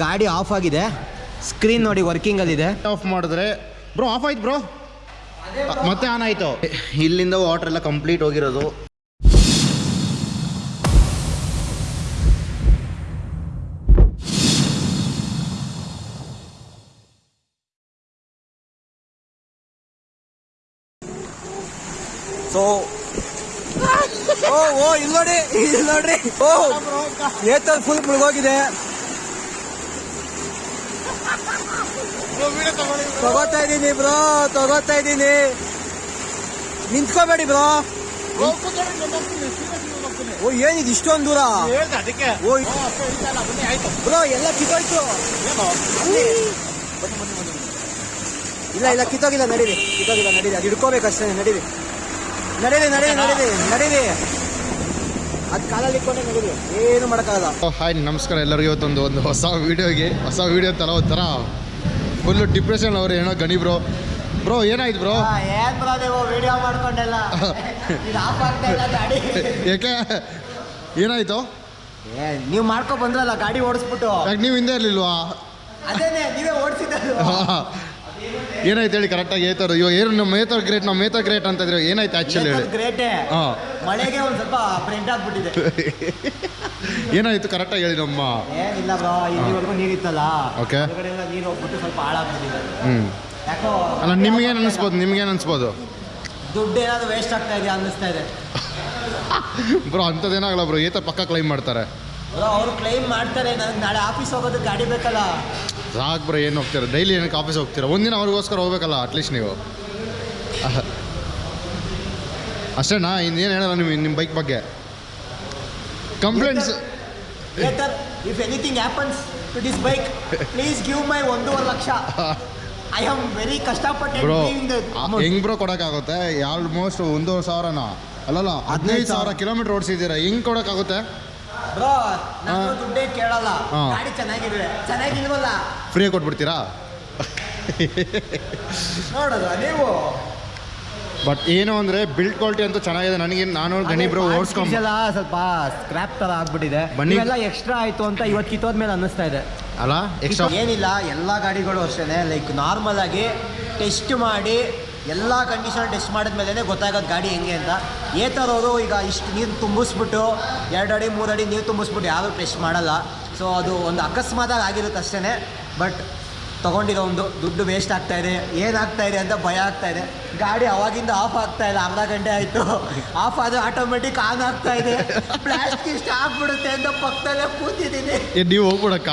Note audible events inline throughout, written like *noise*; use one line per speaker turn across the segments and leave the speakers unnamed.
ಗಾಡಿ ಆಫ್ ಆಗಿದೆ. ಸ್ಕ್ರೀನ್ ನೋಡಿ ವರ್ಕಿಂಗ್ ಅಲ್ಲಿದೆ
ಆಫ್ ಮಾಡಿದ್ರೆ. ಬ್ರೋ ಆಫ್ ಆಯ್ತು ಬ್ರೋ ಮತ್ತೆ ಆನ್ ಆಯ್ತು. ಇಲ್ಲಿಂದ ವಾಟರ್ ಎಲ್ಲ ಕಂಪ್ಲೀಟ್ ಹೋಗಿರೋದು.
ಸೊ ಓ ಓ ಇಲ್ಲಿ ನೋಡಿ ಇಲ್ಲಿ ನೋಡ್ರಿ ಓ ಏತಲ್ ಫುಲ್ ಮುಳುಗೋಗಿದೆ. ತಗೋತಾ ಇದೀನಿ ಬ್ರೋ, ತಗೋತಾ ಇದೀನಿ ನಿಂತ್ಕೋಬೇಡಿ ಬ್ರೋ. ಓ, ಏನಿದು ಇಷ್ಟೊಂದು ದೂರ? ಓ ಬ್ರೋ, ಎಲ್ಲ ಕಿತ್ತೋಯ್ತು. ಇಲ್ಲ ಇಲ್ಲ, ಕಿತ್ತೋಗಿಲ್ಲ, ನಡೀರಿ ಕಿತ್ತೋಗಿಲ್ಲ, ನಡೀರಿ, ಅದು ಹಿಡ್ಕೋಬೇಕಷ್ಟೇ ನಡೀರಿ. ನಡೀರಿ ನಡೀರಿ ನಡೀರಿ ನಡೀರಿ. ಏನು
ಹಾಯ್ ನಮಸ್ಕಾರ ಎಲ್ಲರಿಗೂ ಇವತ್ತೊಂದು ಒಂದು ಹೊಸ ವೀಡಿಯೋಗೆ ಹೊಸ ವೀಡಿಯೋ ಥರ. ಒಂಥರ ಫುಲ್ಲು ಡಿಪ್ರೆಷನ್ ಅವ್ರು ಏನೋ ಗಣಿ ಬ್ರೋ ಬ್ರೋ ಏನಾಯ್ತು ಬ್ರೋ
ಏನ್ ಬ್ರೋ ನೀವು ವಿಡಿಯೋ ಮಾಡ್ಕೊಂಡೆಲ್ಲ? *laughs* ಇದು ಆಫ್ ಆಗ್ತಾ ಇಲ್ಲ ಗಾಡಿ.
ಯಾಕೆ? ಏನಾಯ್ತು?
ಏ ನೀವು ಮಾಡ್ಕೊ ಬಂದ್ರಲ್ಲ ಗಾಡಿ ಓಡಿಸ್ಬಿಟ್ಟು.
ಯಾಕೆ ನೀವು ಹಿಂದೆ ಇರಲಿಲ್ವಾ?
ಅದೇನೆ ನೀವೇ ಓಡಿಸಿದ್ದು
ಏನಾಯ್ತು ಹೇಳಿ ಕರೆಕ್ಟಾಗಿ ಹೇಳ್ತಾರೋ ಇವಾಗ ಏನು ನಮ್ಮ ಮೇತರ್ ಗ್ರೇಟ್ ನಮ್ಮ ಮೇತರ್ ಗ್ರೇಟ್ ಅಂತ ಇದ್ರೆ ಏನಾಯ್ತು ಆ್ಯಕ್ಚುಲಿ ಹೇಳಿ?
ಗ್ರೇಟೇ
ಹಾಂ.
ಮಳೆಗೆ ಒಂದು ಸ್ವಲ್ಪ ಪ್ರಿಂಟ್ ಆಗ್ಬಿಟ್ಟಿದೆ. *laughs*
ಏನಾಯ್ತು ಕರೆಕ್ಟಾಗಿ ಹೇಳಿ ನಮ್ಮ
ಏನಿಲ್ಲ ಬ್ರೋ ಇಲ್ಲಿವರೆಗೂ ನೀರಿತ್ತಲ್ಲ?
ಓಕೆ
ಹೊರಗಡೆ ನೀರು ಹೋಗ್ಬಿಟ್ಟು ಸ್ವಲ್ಪ ಹಾಳಾಗ್ಬಿಟ್ಟಿದೆ.
ಹ್ಞೂ
ಯಾಕೋ
ಅಲ್ಲ ನಿಮ್ಗೇನು ಅನಿಸ್ಬೋದು ನಿಮ್ಗೇನು ಅನಿಸ್ಬೋದು?
ದುಡ್ಡು ಏನಾದ್ರು ವೇಸ್ಟ್ ಆಗ್ತಾ ಇದೆ ಅನ್ನಿಸ್ತಾ ಇದೆ. *laughs*
ಬ್ರೋ ಅಂಥದ್ದೇನಾಗಲ್ಲ ಬ್ರೋ ಏತ ಪಕ್ಕ ಕ್ಲೈಮ್ ಮಾಡ್ತಾರೆ.
ಬ್ರೋ ಅವ್ರು ಕ್ಲೈಮ್ ಮಾಡ್ತಾರೆ ನನಗೆ ನಾಳೆ ಆಫೀಸ್ ಹೋಗೋದಕ್ಕೆ ಗಾಡಿ ಬೇಕಲ್ಲ.
ಸಾಕು ಬ್ರೋ ಏನು ಹೋಗ್ತೀರಾ? ಡೈಲಿ ಏನಕ್ಕೆ ಆಫೀಸ್ ಹೋಗ್ತೀರಾ? ಒಂದಿನ ಅವ್ರಿಗೋಸ್ಕರ ಹೋಗ್ಬೇಕಲ್ಲ ಅಟ್ಲೀಸ್ಟ್ ನೀವು. ಅಷ್ಟೇಣ್ಣ *laughs* ಅಷ್ಟೇನಾ ಇನ್ನೇನು ಹೇಳಲ್ಲ ನಿಮ್ಮ ನಿಮ್ಮ ಬೈಕ್ ಬಗ್ಗೆ. Complaints
if anything happens to this bike please give my ಒಂದೂವರೆ ಲಕ್ಷ. ಐ ಆಮ್ ವೆರಿ ಕಷ್ಟಪಟ್ಟು
ಬ್ರೋ. ಹೆಂಗ್ ಬ್ರೋ ಕೊಡೋಕ್ಕಾಗುತ್ತೆ? ಆಲ್ಮೋಸ್ಟ್ ಒಂದೂವರೆ ಸಾವಿರನ? ಅಲ್ಲಲ್ಲ ಹದಿನೈದು ಸಾವಿರ ಕಿಲೋಮೀಟ್ರ್ ಓಡಿಸಿದ್ದೀರಾ? ಹೆಂಗೆ ಕೊಡೋಕ್ಕಾಗುತ್ತೆ?
ಬ್ರೋ ನಾನು ದುಡ್ಡೇ ಕೇಳಲ್ಲ.
ಹಾ.
ಗಾಡಿ ಚೆನ್ನಾಗಿದೆ. ಚೆನ್ನಾಗಿಲ್ವಲ್ಲ?
ಫ್ರೀಯಾಗಿ ಕೊಟ್ಬಿಡ್ತೀರಾ?
ನೋಡೋದು ನೀವು.
ಬಟ್ ಏನು ಅಂದರೆ ಬಿಲ್ಡ್ ಕ್ವಾಲಿಟಿ ಅಂತೂ ಚೆನ್ನಾಗಿದೆ. ನನಗೆ ನಾನು ಗಣಿ ಬ್ರೋ
ಸ್ವಲ್ಪ ಸ್ಕ್ರಾಪ್ ತರ ಆಗ್ಬಿಟ್ಟಿದೆ.
ಬನ್ನಿ.
ಎಲ್ಲ ಎಕ್ಸ್ಟ್ರಾ ಆಯ್ತು ಅಂತ ಇವತ್ತು ಕಿತ್ತೋದ್ಮೇಲೆ ಅನ್ನಿಸ್ತಾ ಇದೆ.
ಅಲ್ಲ ಎಕ್ಸ್ಟ್ರಾ
ಏನಿಲ್ಲ ಎಲ್ಲ ಗಾಡಿಗಳು ಅಷ್ಟೇ ಲೈಕ್ ನಾರ್ಮಲ್ ಆಗಿ ಟೆಸ್ಟ್ ಮಾಡಿ ಎಲ್ಲ ಕಂಡೀಷನ್ ಟೆಸ್ಟ್ ಮಾಡಿದ್ಮೇಲೆ ಗೊತ್ತಾಗೋದು ಗಾಡಿ ಹೆಂಗೆ ಅಂತ. ಏತರವರು ಈಗ ಇಷ್ಟು ನೀರು ತುಂಬಿಸ್ಬಿಟ್ಟು ಎರಡು ಅಡಿ ಮೂರು ಅಡಿ ನೀರು ತುಂಬಿಸ್ಬಿಟ್ಟು ಯಾರು ಟೆಸ್ಟ್ ಮಾಡಲ್ಲ. ಸೊ ಅದು ಒಂದು ಅಕಸ್ಮಾತಾಗಿ ಆಗಿರುತ್ತೆ ಅಷ್ಟೇ ಬಟ್ ತೊಗೊಂಡಿರೋ ಒಂದು ದುಡ್ಡು ವೇಸ್ಟ್ ಆಗ್ತಾ ಇದೆ. ಏನಾಗ್ತಾ ಇದೆ ಅಂತ ಭಯ ಆಗ್ತಾ ಇದೆ. ಗಾಡಿ ಅವಾಗಿಂದ ಆಫ್ ಆಗ್ತಾ ಇಲ್ಲ. ಅರ್ಧ ಗಂಟೆ ಆಯಿತು. ಆಫ್ ಆದರೆ ಆಟೋಮೆಟಿಕ್ ಆನ್ ಆಗ್ತಾ ಇದೆ. ಪ್ಲಾಸ್ಟಿಕ್ ಇಷ್ಟ ಆಗ್ಬಿಡುತ್ತೆ ಅಂತ ಪಕ್ಕದಲ್ಲೇ ಕೂತಿದ್ದೀನಿ.
ನೀವು ಹೋಗ್ಬಿಡಕ್ಕ?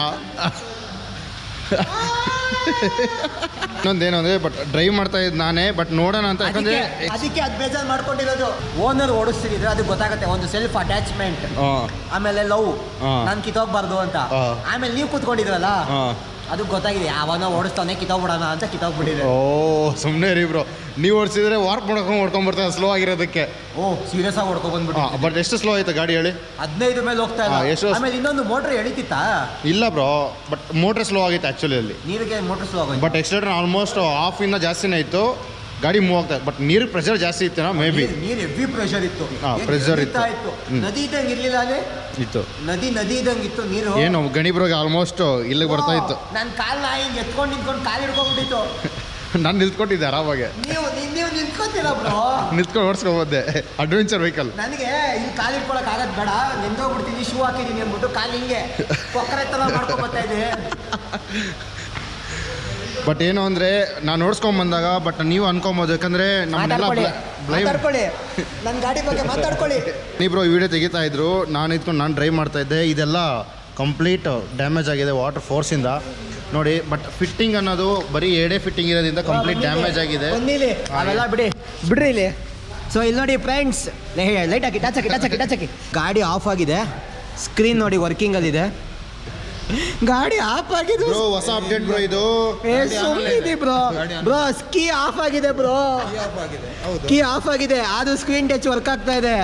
ಇನ್ನೊಂದೇನು ಅಂದ್ರೆ ಬಟ್ ಡ್ರೈವ್ ಮಾಡ್ತಾ ಇದ್ ನಾನೇ ಬಟ್ ನೋಡೋಣ ಅಂತ. ಯಾಕಂದ್ರೆ
ಅದಕ್ಕೆ ಅದ್ ಬೇಜಾರು ಮಾಡ್ಕೊಂಡಿರೋದು. ಓನರ್ ಓಡಿಸ್ತಿದ್ರೆ ಅದು ಗೊತ್ತಾಗುತ್ತೆ ಒಂದು ಸೆಲ್ಫ್ ಅಟ್ಯಾಚ್ಮೆಂಟ್ ಆಮೇಲೆ ಲವ್. ನಾನು ಕಿತ್ತೋಗ್ಬಾರ್ದು ಅಂತ. ಆಮೇಲೆ ನೀವು ಕೂತ್ಕೊಂಡಿದ್ರಲ್ಲ ಅದು ಗೊತ್ತಾಗಿದೆ ಯಾವನೋ ಓಡಿಸ್ತಾನೆ ಕಿತ್ತೋಗ್ಬಿಡೋಣ ಅಂತ ಕಿತ್ತೋಗ್ಬಿಟ್ಟಿದೆ.
ಓ ಸುಮ್ಮನೆ ರೀ ಬ್ರೋ. ನೀವು ಓಡಿಸಿದ್ರೆ ವಾರ್ಕ್ ಮಾಡ್ಕೊಂಡು ಹೊಡ್ಕೊಂಡ್ಬರ್ತಾರೆ ಸ್ಲೋ ಆಗಿರೋದಕ್ಕೆ.
ಓ ಸೀರಿಯಸ್ ಆಗಿ ಹೊಡ್ಕೊ ಬಂದ್ಬಿಟ್ಟು
ಬಟ್ ಎಷ್ಟು ಸ್ಲೋ ಆಯ್ತು ಗಾಡಿ ಹೇಳಿ?
ಹದಿನೈದು ಮೇಲೆ ಹೋಗ್ತಾ ಇಲ್ಲ.
ಎಷ್ಟು-
ಆಮೇಲೆ ಇನ್ನೊಂದು ಮೋಟ್ರ್ ಎಳಿತಿತ್ತಾ?
ಇಲ್ಲ ಬ್ರೋ ಬಟ್ ಮೋಟ್ರ್ ಸ್ಲೋ ಆಗಿತ್ತು ಆ್ಯಕ್ಚುಲಿ ಅಲ್ಲಿ.
ನೀರಿಗೆ ಮೋಟ್ರ್ ಸ್ಲೋ ಆಗೋಯ್ತು?
ಬಟ್ ಎಕ್ಸ್ಲೇಟರ್ ಆಲ್ಮೋಸ್ಟ್ ಹಾಫ್ ಇನ್ನ ಜಾಸ್ತಿನೇ ಇತ್ತು. ಗಾಡಿ ಮೂವ್ ಆಗ್ತಾ ಬಟ್ ನೀರು ಪ್ರೆಷರ್ ಜಾಸ್ತಿ ಇತ್ತು ಮೇ ಬಿ
ನೀರು- ಹೆವಿ ಪ್ರೆಷರ್ ಇತ್ತು. ಪ್ರೆಷರ್
ಇತ್ತು.
ನದಿ ಇದ್ದಂಗೆ ಇರ್ಲಿಲ್ಲ ಅಲ್ಲಿ
ಇತ್ತು.
ನದಿ ನದಿ ಇದ್ದಂಗೆ ಇತ್ತು ನೀರು?
ಏನು ಗಣಿಬ್ರಿಗೆ ಆಲ್ಮೋಸ್ಟ್ ಇಲ್ಲಿಗೆ ಬರ್ತಾ ಇತ್ತು.
ನನ್ನ ನಾ ಹಿಂಗೆ ಎತ್ಕೊಂಡು ನಿಂತ್ಕೊಂಡು ಕಾಲು ಹಿಡ್ಕೊಂಡ್ಬಿಟ್ಟಿತ್ತು. *laughs*
ನಾನು ನಿಂತ್ಕೊಟ್ಟಿದ್ದೆ ಆರಾಮಾಗೆ.
ನೀವು ನೀವ್- ನಿಂತ್ಕೊತೀರ ಬ್ರೋ? *laughs*
ನಿಂತ್ಕೊಂಡು ಓಡಿಸ್ಕೊಬೋದೆ. ಅಡ್ವೆಂಚರ್ ವೆಹಿಕಲ್
ನನಗೆ ಇಲ್ಲಿ ಕಾಲು ಇಟ್ಕೊಳಕ್ ಆಗದ್ ಬೇಡ. ನೆಂದೋಗ್ಬಿಡ್ತೀನಿ ಶೂ ಹಾಕಿದೀನಿ ಅಂದ್ಬಿಟ್ಟು ಕಾಲು ಹಿಂಗೆ ಕೊಕ್ಕರೆ ತರ ಮಾಡ್ಕೊಂಡ್ ಬರ್ತಾ ಇದೆ. *laughs*
ಬಟ್ ಏನು ಅಂದರೆ ನಾನು ನೋಡ್ಸ್ಕೊಂಡ್ ಬಂದಾಗ ಬಟ್ ನೀವು ಅನ್ಕೊಬೋದು ಯಾಕಂದ್ರೆ ನಮ್ಮನ್ನೆಲ್ಲ
ಮಾತಾಡ್ಕೊಳ್ಳಿ
ಬ್ಲೈಮ್
ಮಾತಾಡ್ಕೊಳ್ಳಿ. ನನ್ನ ಗಾಡಿ ಬಗ್ಗೆ *laughs* ಮಾತಾಡ್ಕೊಳ್ಳಿ.
ನೀಬ್ರು ವಿಡಿಯೋ ತೆಗಿತಾ ಇದ್ರು ನಾನು ಇದ್ಕೊಂಡು ನಾನು ಡ್ರೈವ್ ಮಾಡ್ತಾ ಇದ್ದೆ ಇದೆಲ್ಲ ಕಂಪ್ಲೀಟ್ ಡ್ಯಾಮೇಜ್ ಆಗಿದೆ ವಾಟರ್ ಫೋರ್ಸಿಂದ ನೋಡಿ ಬಟ್ ಫಿಟ್ಟಿಂಗ್ ಅನ್ನೋದು ಬರೀ ಎರಡೇ ಫಿಟ್ಟಿಂಗ್ ಇರೋದ್ರಿಂದ ಕಂಪ್ಲೀಟ್ ಡ್ಯಾಮೇಜ್ ಆಗಿದೆ.
ಅವೆಲ್ಲ ಬಿಡಿ ಬಿಡ್ರಿ ಇಲ್ಲಿ. ಸೊ ಇಲ್ಲಿ ನೋಡಿ ಫ್ರೆಂಡ್ಸ್ ಲೈಟ್ ಹಾಕಿ ಟಚ್ ಹಾಕಿ ಟಚ್ ಹಾಕಿ ಟಚ್ ಹಾಕಿ. ಗಾಡಿ ಆಫ್ ಆಗಿದೆ. ಸ್ಕ್ರೀನ್ ನೋಡಿ ವರ್ಕಿಂಗ್ ಅಲ್ಲಿದೆ. ಗಾಡಿ ಆಫ್ ಆಗಿದೆ
ಬ್ರೋ ಹೊಸ ಅಪ್ಡೇಟ್ ಬ್ರೋ ಇದು.
ಏ ಸುಮ್ಮನಿದೆ ಬ್ರೋ. ಬ್ರೋ ಕೀ ಆಫ್ ಆಗಿದೆ ಬ್ರೋ. ಕೀ ಆಫ್ ಆಗಿದೆ. ಅದು ಸ್ಕ್ರೀನ್ ಟಚ್ ವರ್ಕ್ ಆಗ್ತಾ ಇದೆ.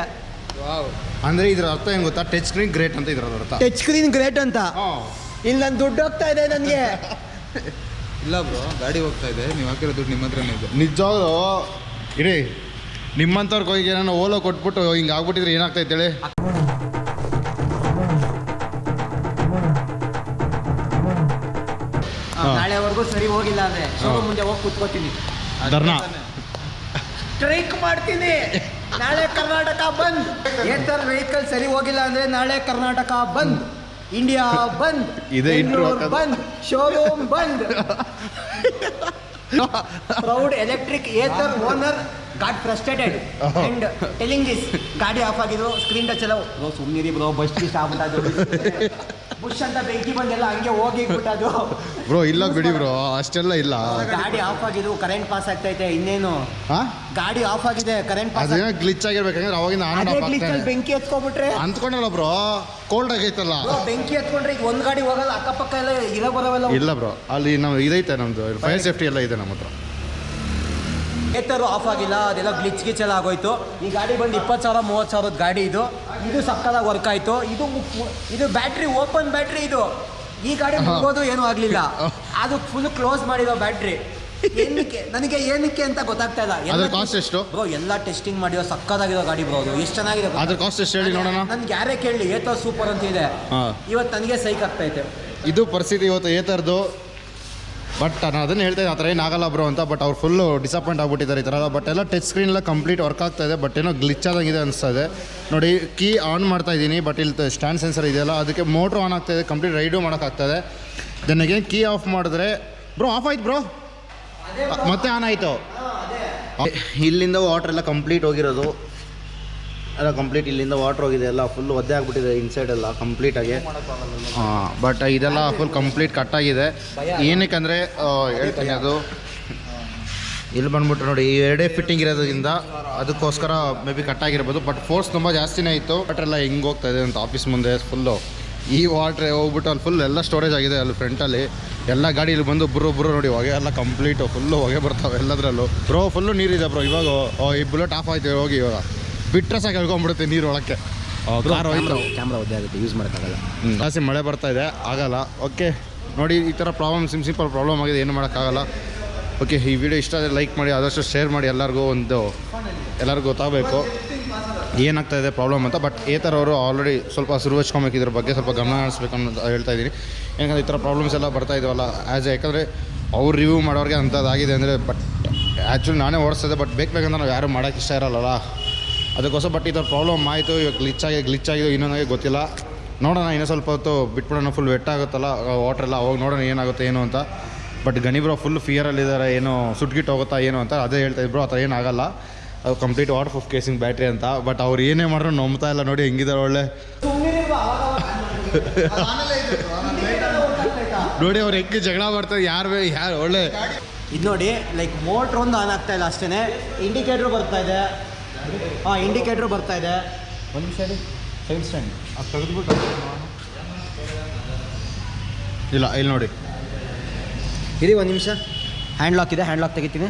ಅಂದ್ರೆ ಇದ್ರ ಅರ್ಥ ಹೆಂಗ್ ಗೊತ್ತಾ? ಟಚ್ ಸ್ಕ್ರೀನ್ ಗ್ರೇಟ್ ಅಂತ ಇದ್ರ ಅರ್ಥ.
ಟಚ್ ಸ್ಕ್ರೀನ್ ಗ್ರೇಟ್ ಅಂತ. ಇಲ್ಲಿ ನನ್ನ ದುಡ್ಡು ಹೋಗ್ತಾ ಇದೆ ನನಗೆ. *laughs*
ಇಲ್ಲ ಬ್ರೋ ಗಾಡಿ ಹೋಗ್ತಾ ಇದೆ. ನೀವು ಹಾಕಿರೋ ದುಡ್ಡು ನಿಮ್ಮ ಹತ್ರನೇ ಇದೆ.
ನಿಜವಾಗ್ಲು ಇರಿ ನಿಮ್ಮಂಥವ್ರಿಗೆ ಹೋಗಿ ನಾನು ಓಲೋ ಕೊಟ್ಬಿಟ್ಟು ಹಿಂಗೆ ಆಗ್ಬಿಟ್ಟಿದ್ರೆ ಏನಾಗ್ತೈತೆ ಹೇಳಿ?
ನಾಳೆವರೆಗೂ ಸರಿ ಹೋಗಿಲ್ಲ ಅಂದ್ರೆ ಶೋರೂಮ್ ಮುಂದೆ ಹೋಗಿ ಕುತ್ಕೋತೀನಿ.
ಧರ್ನಾ.
ಸ್ಟ್ರೈಕ್ ಮಾಡ್ತೀನಿ. ನಾಳೆ ಕರ್ನಾಟಕ ಬಂದ್. ಏತರ್ ವೆಹಿಕಲ್ ಸರಿ ಹೋಗಿಲ್ಲ ಅಂದ್ರೆ ನಾಳೆ ಕರ್ನಾಟಕ ಬಂದ್. ಇಂಡಿಯಾ ಬಂದ್.
ಇದೆ.
ಬಂದ್. ಶೋರೂಮ್ ಬಂದ್. Proud electric Ather owner got frustrated and telling this ಗಾಡಿ ಆಫ್ ಆಗಿದ್ರು ಸ್ಕ್ರೀನ್ ಟಚ್ ಎಲ್ಲ ಬ್ರೋ ಸುಮ್ಮನಿರಿ ಬ್ರೋ ಬಸ್ ಗಿಸ್ಟ್ ಆಗ್ಬಿಟ್ಟದು ಬುಷ್ ಅಂತ ಬೆಂಕಿ ಬಂದೆಲ್ಲ ಹಂಗೆ ಹೋಗಿ ಬಿಟ್ಟದು. *laughs*
ಬ್ರೋ ಇಲ್ಲ ಬಿಡಿ ಬ್ರೋ ಅಷ್ಟೆಲ್ಲ ಇಲ್ಲ.
ಗಾಡಿ ಆಫ್ ಆಗಿದ್ವು ಕರೆಂಟ್ ಪಾಸ್ ಆಗ್ತೈತೆ ಇನ್ನೇನು?
ಹಾ
ಗಾಡಿ ಆಫ್ ಆಗಿದೆ ಕರೆಂಟ್ ಪಾಸ್
ಅದೇನೋ ಗ್ಲಿಚ್ ಆಗಿರ್ಬೇಕಂದ್ರೆ ಅವಾಗಿನ ಆನ್ ಆಫ್ ಆಗ್ತೈತೆ
ಬೆಂಕಿ ಎತ್ಕೊಂಡ್ಬಿಟ್ರೆ?
ಅಂದ್ಕೊಂಡಲ್ಲ ಬ್ರೋ ಕೋಲ್ಡ್ ಆಗೈತಲ್ಲ.
ಬೆಂಕಿ ಎತ್ಕೊಂಡ್ರೆ ಈಗ ಒಂದ್ ಗಾಡಿ ಹೋಗಲ್ಲ ಅಕ್ಕಪಕ್ಕ ಎಲ್ಲ ಇರೋ ಬರವೆಲ್ಲ
ಇಲ್ಲ ಬ್ರೋ ಅಲ್ಲಿ ನಾವು ಇದೈತೆ ನಮ್ದು ಫೈರ್ ಸೇಫ್ಟಿ ಎಲ್ಲ ಇದೆ ನಮ್ಮ ಹತ್ರ.
ಏತರು ಆಫ್ ಆಗಿಲ್ಲ ಅದೆಲ್ಲ ಗ್ಲಿಚ್ ಗಿಚ್ ಎಲ್ಲ ಆಗೋಯ್ತು. ಈ ಗಾಡಿ ಬಂದು ಇಪ್ಪತ್ತು ಸಾವಿರ ಮೂವತ್ತು ಸಾವಿರದ ಗಾಡಿ ಇದು. ಇದು ಸಕ್ಕದಾಗ ವರ್ಕ್ ಆಯ್ತು. ಇದು ಇದು ಬ್ಯಾಟ್ರಿ ಓಪನ್ ಬ್ಯಾಟ್ರಿ ಇದು. ಈ ಗಾಡಿ ಮುಗೋದು ಏನೂ ಆಗಲಿಲ್ಲ. *laughs* ಅದು ಫುಲ್ ಕ್ಲೋಸ್ ಮಾಡಿರೋ ಬ್ಯಾಟ್ರಿ. ಏನಕ್ಕೆ ನನಗೆ ಏನಕ್ಕೆ ಅಂತ ಗೊತ್ತಾಗ್ತಾ ಇಲ್ಲ.
ಅದರ ಕಾಸ್ಟ್ ಎಷ್ಟು?
ಬ್ರೋ ಎಲ್ಲ ಟೆಸ್ಟಿಂಗ್ ಮಾಡಿರೋ ಸಕ್ಕದಾಗಿರೋ ಗಾಡಿ ಬ್ರೋ ಅದು. ಎಷ್ಟು ಚೆನ್ನಾಗಿದೆ
ಅದ್ರ ಕಾಸ್ಟ್ ಎಷ್ಟು ಹೇಳಿ ನೋಡೋಣ.
ನನ್ಗೆ ಯಾರೇ ಕೇಳಲಿ ಏತೋ ಸೂಪರ್ ಅಂತ ಇದೆ ಇವತ್ತು ನನಗೆ ಸೈಕ್ ಆಗ್ತೈತೆ
ಇದು. ಪರಿಸ್ಥಿತಿ ಇವತ್ತು ಏ ಥರದ್ದು ಬಟ್ ನಾನು ಅದನ್ನು ಹೇಳ್ತಾ ಇದ್ದೆ ಆ ಥರ ಏನಾಗಲ್ಲ ಬ್ರೋ ಅಂತ ಬಟ್ ಅವ್ರು ಫುಲ್ಲು ಡಿಸಪಾಯಿಂಟ್ ಆಗಿಬಿಟ್ಟಿದ್ದಾರೆ ಈ ಥರ ಬಟ್ ಎಲ್ಲ ಟಚ್ ಸ್ಕ್ರೀನ್ ಎಲ್ಲ ಕಂಪ್ಲೀಟ್ ವರ್ಕ್ ಆಗ್ತಾ ಇದೆ ಬಟ್ ಏನೋ ಗ್ಲಿಚ್ ಆದಂಗಿದೆ ಅನಿಸ್ತಾ ಇದೆ. ನೋಡಿ ಕೀ ಆನ್ ಮಾಡ್ತಾ ಇದ್ದೀನಿ ಬಟ್ ಇಲ್ಲಿ ಸ್ಟ್ಯಾಂಡ್ ಸೆನ್ಸರ್ ಇದೆಯಲ್ಲ ಅದಕ್ಕೆ ಮೋಟ್ರ್ ಆನ್ ಆಗ್ತಾ ಇದೆ ಕಂಪ್ಲೀಟ್ ರೈಡು ಮಾಡೋಕ್ಕಾಗ್ತದೆ ದೆನ್ ಅಗೇನ್ ಕೀ ಆಫ್ ಮಾಡಿದ್ರೆ ಬ್ರೋ ಆಫ್ ಆಯ್ತು ಬ್ರೋ ಮತ್ತೆ ಆನ್ ಆಯಿತು. ಇಲ್ಲಿಂದ ವಾಟ್ರ್ ಎಲ್ಲ ಕಂಪ್ಲೀಟ್ ಹೋಗಿರೋದು. ಎಲ್ಲ ಕಂಪ್ಲೀಟ್ ಇಲ್ಲಿಂದ ವಾಟ್ರ್ ಹೋಗಿದೆ, ಎಲ್ಲ ಫುಲ್ ಒದ್ದೆ ಆಗಿಬಿಟ್ಟಿದೆ ಇನ್ಸೈಡ್ ಎಲ್ಲ ಕಂಪ್ಲೀಟಾಗಿ ಬಟ್ ಇದೆಲ್ಲ ಫುಲ್ ಕಂಪ್ಲೀಟ್ ಕಟ್ಟಾಗಿದೆ ಏನಕ್ಕೆ ಅಂದರೆ ಹೇಳ್ತೀನಿ ಅದು. ಇಲ್ಲಿ ಬಂದ್ಬಿಟ್ಟು ನೋಡಿ, ಈ ಎರಡೇ ಫಿಟ್ಟಿಂಗ್ ಇರೋದ್ರಿಂದ ಅದಕ್ಕೋಸ್ಕರ ಮೇ ಬಿ ಕಟ್ಟಾಗಿರ್ಬೋದು ಬಟ್ ಫೋರ್ಸ್ ತುಂಬ ಜಾಸ್ತಿನೇ ಇತ್ತು. ಬಟ್ ಎಲ್ಲ ಹಿಂಗೆ ಹೋಗ್ತಾ ಇದೆ ಅಂತ ಆಫೀಸ್ ಮುಂದೆ ಫುಲ್ಲು ಈ ವಾಟ್ರ್ ಹೋಗ್ಬಿಟ್ಟು ಅಲ್ಲಿ ಫುಲ್ ಎಲ್ಲ ಸ್ಟೋರೇಜ್ ಆಗಿದೆ ಅಲ್ಲಿ ಫ್ರಂಟಲ್ಲಿ ಎಲ್ಲ ಗಾಡಿ ಇಲ್ಲಿ ಬಂದು ಬ್ರೋ ಬ್ರೋ ನೋಡಿ, ಹೊಗೆ ಎಲ್ಲ ಕಂಪ್ಲೀಟು ಫುಲ್ಲು ಹೊಗೆ ಬರ್ತಾವೆ ಎಲ್ಲದರಲ್ಲೂ. ಬ್ರೋ ಫುಲ್ಲು ನೀರಿದೆ ಬ್ರೋ ಇವಾಗ ಈ ಬುಲೆಟ್ ಆಫ್ ಆಯ್ತು, ಹೋಗಿ ಇವಾಗ. ಬಿಟ್ರೆ ಸಾಕು ಹೇಳ್ಕೊಂಬಿಡುತ್ತೆ ನೀರು ಒಳಕ್ಕೆ. ಕಾರ್ ಹೋಯ್ತು
ಕ್ಯಾಮ್ರಾ ಒದ್ದೆ ಆಗುತ್ತೆ ಯೂಸ್ ಮಾಡೋಕ್ಕಾಗಲ್ಲ.
ಜಾಸ್ತಿ ಮಳೆ ಬರ್ತಾ ಇದೆ ಆಗಲ್ಲ. ಓಕೆ ನೋಡಿ ಈ ಥರ ಪ್ರಾಬ್ಲಮ್ ಸಿಮ್ ಸಿಂಪಲ್ ಪ್ರಾಬ್ಲಮ್ ಆಗಿದೆ ಏನು ಮಾಡೋಕ್ಕಾಗಲ್ಲ. ಓಕೆ ಈ ವಿಡಿಯೋ ಇಷ್ಟ ಆದರೆ ಲೈಕ್ ಮಾಡಿ ಆದಷ್ಟು ಶೇರ್ ಮಾಡಿ ಎಲ್ಲರಿಗೂ ಒಂದು ಎಲ್ಲರಿಗೂ ಗೊತ್ತಾಗಬೇಕು ಏನಾಗ್ತಾ ಇದೆ ಪ್ರಾಬ್ಲಮ್ ಅಂತ. ಬಟ್ ಈ ಥರ ಅವರು ಆಲ್ರೆಡಿ ಸ್ವಲ್ಪ ಸುರು ಹಚ್ಕೊಬೇಕು ಇದ್ರ ಬಗ್ಗೆ ಸ್ವಲ್ಪ ಗಮನ ಹರಿಸ್ಬೇಕು ಅಂತ ಹೇಳ್ತಾ ಇದ್ದೀನಿ. ಯಾಕಂದರೆ ಈ ಥರ ಪ್ರಾಬ್ಲಮ್ಸ್ ಎಲ್ಲ ಬರ್ತಾ ಇದ್ದಾವಲ್ಲ ಆ್ಯಸ್ ಯಾಕಂದರೆ ಅವ್ರು ರಿವ್ಯೂ ಮಾಡೋರಿಗೆ ಅಂಥದ್ದಾಗಿದೆ ಅಂದರೆ ಬಟ್ ಆ್ಯಕ್ಚುಲಿ ನಾನೇ ಓಡಿಸ್ತಿದ್ದೆ ಬಟ್ ಬೇಕು ಬೇಕಂತ ನಾವು ಯಾರು ಮಾಡೋಕ್ಕೆ ಇಷ್ಟ ಇರಲ್ಲ ಅದಕ್ಕೋಸ್ಕರ ಬಟ್ ಇದ್ರ ಪ್ರಾಬ್ಲಮ್ ಆಯಿತು, ಇವಾಗ ಗ್ಲಿಚ್ ಆಗಿ ಗ್ಲಿಚ್ ಆಗಿದೆ ಇನ್ನೊಂದಾಗಿ ಗೊತ್ತಿಲ್ಲ. ನೋಡೋಣ ಇನ್ನೂ ಸ್ವಲ್ಪ ಹೊತ್ತು ಬಿಟ್ಬಿಡೋಣ ಫುಲ್ ವೆಟ್ ಆಗುತ್ತಲ್ಲ ವಾಟರ್ ಎಲ್ಲ ಅವಾಗ ನೋಡೋಣ ಏನಾಗುತ್ತೆ, ಏನು ಅಂತ. ಬಟ್ ಗಣಿ ಬ್ರೋ ಫುಲ್ ಫಿಯರಲ್ಲಿದ್ದಾರೆ ಏನೋ ಸುಟ್ಗಿಟ್ಟು ಹೋಗುತ್ತಾ, ಏನು ಅಂತ. ಅದೇ ಹೇಳ್ತಾ ಇದ್ರು, ಆ ಥರ ಏನಾಗಲ್ಲ ಅದು complete waterproof casing battery ಅಂತ. ಬಟ್ ಅವ್ರು ಏನೇ ಮಾಡಿದ್ರು ನಂಬ್ತಾ ಇಲ್ಲ ನೋಡಿ ಹೆಂಗಿದ್ದಾರೆ ಒಳ್ಳೆ. *laughs* ನೋಡಿ ಅವ್ರು ಹೆಂಗೆ ಜಗಳ ಮಾಡ್ತಾರೆ, ಯಾರು ಯಾರು ಒಳ್ಳೆ.
ಇದು ನೋಡಿ ಲೈಕ್ ಮೋಟ್ರ್ ಒಂದು ಆನ್ ಆಗ್ತಾ ಇಲ್ಲ ಅಷ್ಟೇ ಇಂಡಿಕೇಟ್ರ್ ಬರ್ತಾ ಇದೆ. ಹಾಂ ಇಂಡಿಕೇಟರ್ ಬರ್ತಾ ಇದೆ. ಒಂದು ನಿಮಿಷ ಸೈಡ್ ಸ್ಟ್ಯಾಂಡ್
ತೆಗೆದ್ಬಿಟ್ಟು
ಇಲ್ಲ ಇಲ್ಲಿ ನೋಡಿ.
ಇದು ಒಂದು ನಿಮಿಷ. ಹ್ಯಾಂಡ್ ಲಾಕ್ ಇದೆ ಹ್ಯಾಂಡ್ ಲಾಕ್ ತೆಗಿತೀನಿ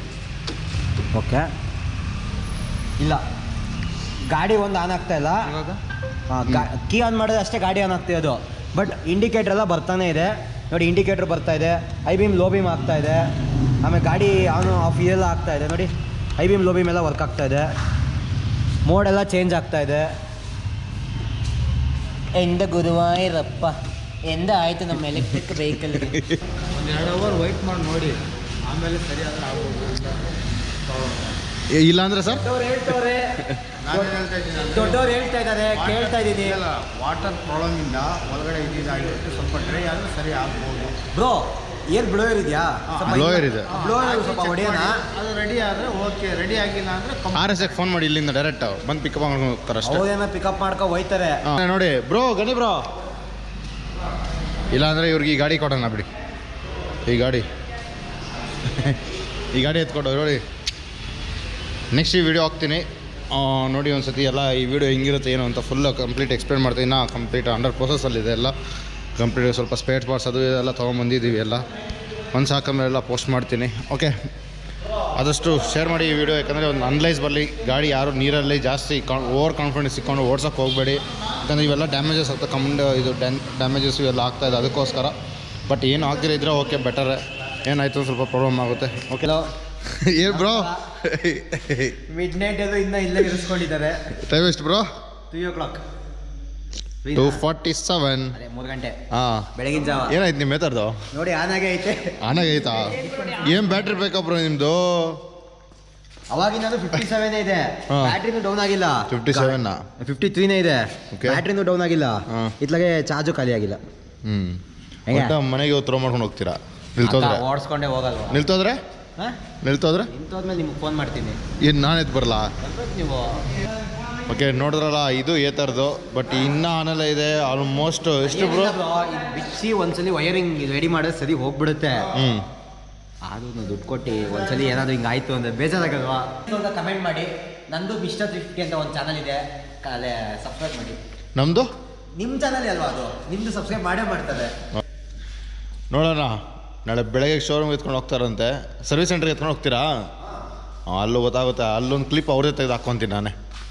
ಓಕೆ ಇಲ್ಲ. ಗಾಡಿ ಒಂದು ಆನ್ ಆಗ್ತಾ ಇಲ್ಲ.
ಇವಾಗ?
ಕೀ ಆನ್ ಮಾಡಿದ್ರೆ ಅಷ್ಟೇ ಗಾಡಿ ಆನ್ ಆಗ್ತಿರೋದು ಬಟ್ ಇಂಡಿಕೇಟರ್ ಎಲ್ಲ ಬರ್ತಾನೆ ಇದೆ. ನೋಡಿ ಇಂಡಿಕೇಟರ್ ಬರ್ತಾ ಇದೆ. ಐ ಬೀಮ್ ಲೋ ಬೀಮ್ ಆಗ್ತಾ ಇದೆ. ಆಮೇಲೆ ಗಾಡಿ ಆನ್ ಆಫ್ ಇದೆಲ್ಲ ಆಗ್ತಾ ಇದೆ. ನೋಡಿ ಐ ಬೀಮ್ ಲೋ ಬೀಮ್ ಎಲ್ಲ ವರ್ಕ್ ಆಗ್ತಾ ಇದೆ. ಮೋಡ್ ಎಲ್ಲ ಚೇಂಜ್ ಆಗ್ತಾ ಇದೆ. ಎಂದ ಗುರುವಾಯೂರಪ್ಪ ಎಂದ ಆಯಿತು ನಮ್ಮ ಎಲೆಕ್ಟ್ರಿಕ್ ವೆಹಿಕಲ್
ಒಂದು ಎರಡು ಅವರ್ ವೆಯ್ಟ್ ಮಾಡಿ ನೋಡಿ ಆಮೇಲೆ ಸರಿ ಆದರೆ ಆಗ್ಬೋದು
ಏ, ಇಲ್ಲ ಅಂದರೆ ಸರ್?
ದೊಡ್ಡವ್ರು
ಹೇಳ್ತಾ ಇದ್ದೀನಿ
ದೊಡ್ಡವ್ರು ಹೇಳ್ತಾ ಇದ್ದಾರೆ ಕೇಳ್ತಾ ಇದ್ದೀನಿ.
ವಾಟರ್ ಪ್ರಾಬ್ಲಮಿಂದ ಒಳಗಡೆ ಇದಾಗಿರುತ್ತೆ ಸ್ವಲ್ಪ ಡ್ರೈ ಆದರೂ ಸರಿ ಆಗ್ಬೋದು.
ಬ್ರೋ ಏನ್ ಬ್ಲೋಯರ್ ಇದೆಯಾ?
ಬ್ಲೋಯರ್ ಇದೆ.
ಬ್ಲೋಯರ್ ಸ್ವಲ್ಪ ಹೊಡೆಯೋಣ.
ಅದು ರೆಡಿ ಆದರೆ ಓಕೆ ರೆಡಿ ಆಗಿಲ್ಲ ಅಂದರೆ
ಆರ್ ಎಸ್ ಫೋನ್ ಮಾಡಿ ಇಲ್ಲಿಂದ ಡೈರೆಕ್ಟ್ ಬಂದು ಪಿಕಪ್ ಮಾಡ್ಕೊಂಡು ಹೋಗ್ತಾರೆ ಅಷ್ಟೇ.
ಅವ್ರೇನ ಪಿಕಪ್ ಮಾಡ್ಕೊಂಡು ಹೋಯ್ತಾರೆ.
ಹಾ, ನೋಡಿ ಬ್ರೋ ಗಣಿ ಬ್ರೋ ಇಲ್ಲಾಂದರೆ ಇವ್ರಿಗೆ ಈ ಗಾಡಿ ಕೊಡೋಣ ಬಿಡಿ. ಈ ಗಾಡಿ. *laughs* ಈ ಗಾಡಿ ಎತ್ಕೊಂಡು ನೋಡಿ ನೆಕ್ಸ್ಟ್ ಈ ವಿಡಿಯೋ ಹಾಕ್ತೀನಿ. ನೋಡಿ ಒಂದು ಸತಿ ಎಲ್ಲ ಈ ವಿಡಿಯೋ ಹೆಂಗಿರುತ್ತೆ ಏನು ಅಂತ ಫುಲ್ ಕಂಪ್ಲೀಟ್ ಎಕ್ಸ್ಪ್ಲೇನ್ ಮಾಡ್ತೀನಿ. ನಾ ಕಂಪ್ಲೀಟ್ ಅಂಡರ್ ಪ್ರೊಸೆಸಲ್ಲಿದೆ ಎಲ್ಲ. ಕಂಪ್ಲೀಟ್ ಸ್ವಲ್ಪ ಸ್ಪೇಟ್ ಪಾರ್ಟ್ಸ್ ಅದು ಇದೆಲ್ಲ ತೊಗೊಂಬಂದಿದ್ದೀವಿ ಎಲ್ಲ. ಒಂದು ಎಲ್ಲ ಪೋಸ್ಟ್ ಮಾಡ್ತೀನಿ. ಓಕೆ ಆದಷ್ಟು ಶೇರ್ ಮಾಡಿ ಈ ವಿಡಿಯೋ ಯಾಕಂದರೆ ಒಂದು ಅನಲೈಸ್ ಬರಲಿ. ಗಾಡಿ ಯಾರು ನೀರಲ್ಲಿ ಜಾಸ್ತಿ ಓವರ್ ಕಾನ್ಫಿಡೆನ್ಸ್ ಇಕ್ಕೊಂಡು ಓಡ್ಸೋಕೆ ಹೋಗಬೇಡಿ. ಯಾಕಂದರೆ ಇವೆಲ್ಲ ಡ್ಯಾಮೇಜಸ್ ಆಗ್ತಾ ಕಮ್ಮಿಂಡ್ ಇದು ಡ್ಯಾನ್ ಡ್ಯಾಮೇಜಸ್ ಇವೆಲ್ಲ ಆಗ್ತಾಯಿದೆ ಅದಕ್ಕೋಸ್ಕರ. ಬಟ್ ಏನು ಆಗ್ತಿರೋ ಇದ್ರೆ ಓಕೆ ಬೆಟರ್ ಏನಾಯಿತು ಸ್ವಲ್ಪ ಪ್ರಾಬ್ಲಮ್ ಆಗುತ್ತೆ. ಓಕೆ ಏನು ಬ್ರೋ
ಮಿಡ್ ನೈಟ್ ಅದು ಇನ್ನೂ ಇಲ್ಲೇ ಇರಿಸ್ಕೊಂಡಿದ್ದಾರೆ.
ಟೈಮ್ ಎಷ್ಟು bro
three o'clock
two forty seven
ಮೂರು ಗಂಟೆ.
ಹಾಂ.
ಬೆಳಗಿನ ಜಾವ.
ಏನಾಯ್ತು ನಿಮ್ಮ ಏತರ್ದು
ನೋಡಿ ಆನಾಗೆ ಐತೆ.
ಆನಾಗೆ ಐತಾ ಏನು ಬ್ಯಾಟ್ರಿ ಬೇಕಪ್ಪ ನಿಮ್ಮದು
ಅವಾಗಿನ ಫಿಫ್ಟಿ ಸೆವೆನ್ ಇದೆ. ಬ್ಯಾಟ್ರಿನೂ ಡೌನ್ ಆಗಿಲ್ಲ.
ಫಿಫ್ಟಿ ಸೆವೆನ್
ಫಿಫ್ಟಿ ತ್ರೀನೇ ಇದೆ. ಬ್ಯಾಟ್ರಿನೂ ಡೌನ್ ಆಗಿಲ್ಲ. ಇತ್ಲಾಗೆ ಚಾರ್ಜು ಖಾಲಿ ಆಗಿಲ್ಲ.
ಹ್ಞೂ ಮನೆಗೆ ಥ್ರೋ ಮಾಡ್ಕೊಂಡು ಹೋಗ್ತೀರಾ? ನಿಲ್ತೋದ್ರೆ?
ಓಡಿಸ್ಕೊಂಡೇ ಹೋಗಲ್ವಾ?
ನಿಲ್ತೋದ್ರೆ? ನಿಲ್ತೋದ್ರೆ?
ನಿಂತೋದ್ಮೇಲೆ ನಿಮ್ಗೆ ಫೋನ್ ಮಾಡ್ತೀನಿ.
ಏನು ನಾನು ಎದ್ದು ಬರಲ್ಲ
ಬರ್ಬೇಕು ನೀವು.
ಓಕೆ ನೋಡಿದ್ರಲ್ಲ ಇದು ಏತರ್ದು ಬಟ್ ಇನ್ನೂ ಆನಲ್ಲ ಇದೆ ಆಲ್ಮೋಸ್ಟ್ ಎಷ್ಟು ಬ್ರೋ
ಬಿಚ್ಚಿ ಒಂದ್ಸಲಿ ವೈರಿಂಗ್ ರೆಡಿ ಮಾಡಿದ್ರೆ ಸರಿ ಹೋಗ್ಬಿಡುತ್ತೆ.
ಹ್ಞೂ
ಆದ್ರೂ ದುಡ್ಡು ಕೊಟ್ಟು ಒಂದ್ಸಲಿ ಏನಾದರೂ ಹಿಂಗೆ ಆಯ್ತು ಅಂದ್ರೆ ಬೇಜಾರಾಗಲ್ವಾ? ಅಂತ ಕಮೆಂಟ್ ಮಾಡಿ. ನಂದು ಮಿಸ್ಟರ್ ಫಿಫ್ಟಿ ಅಂತ ಒಂದು ಚಾನಲ್ ಇದೆ. ಅಲ್ಲೇ ಸಬ್ಸ್ಕ್ರೈಬ್ ಮಾಡಿ.
ನಮ್ಮದು
ನಿಮ್ಮ ಚಾನಲ್ ಅಲ್ವಾ ಅದು? ನಿಮ್ಮದು ಸಬ್ಸ್ಕ್ರೈಬ್ ಮಾಡೇ ಮಾಡ್ತಾರೆ
ನೋಡೋಣ. ನಾಳೆ ಬೆಳಗ್ಗೆ ಶೋರೂಮ್ ಎತ್ಕೊಂಡು ಹೋಗ್ತಾರಂತೆ. ಸರ್ವಿಸ್ ಸೆಂಟ್ರಿಗೆ ಎತ್ಕೊಂಡು ಹೋಗ್ತೀರಾ? ಅಲ್ಲೂ ಗೊತ್ತಾಗುತ್ತೆ. ಅಲ್ಲೊಂದು ಕ್ಲಿಪ್ ಅವ್ರದೇ ತೆಗೆದು ಹಾಕ್ಕೊತೀನಿ ನಾನೇ.